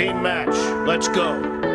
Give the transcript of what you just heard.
Team match. Let's go.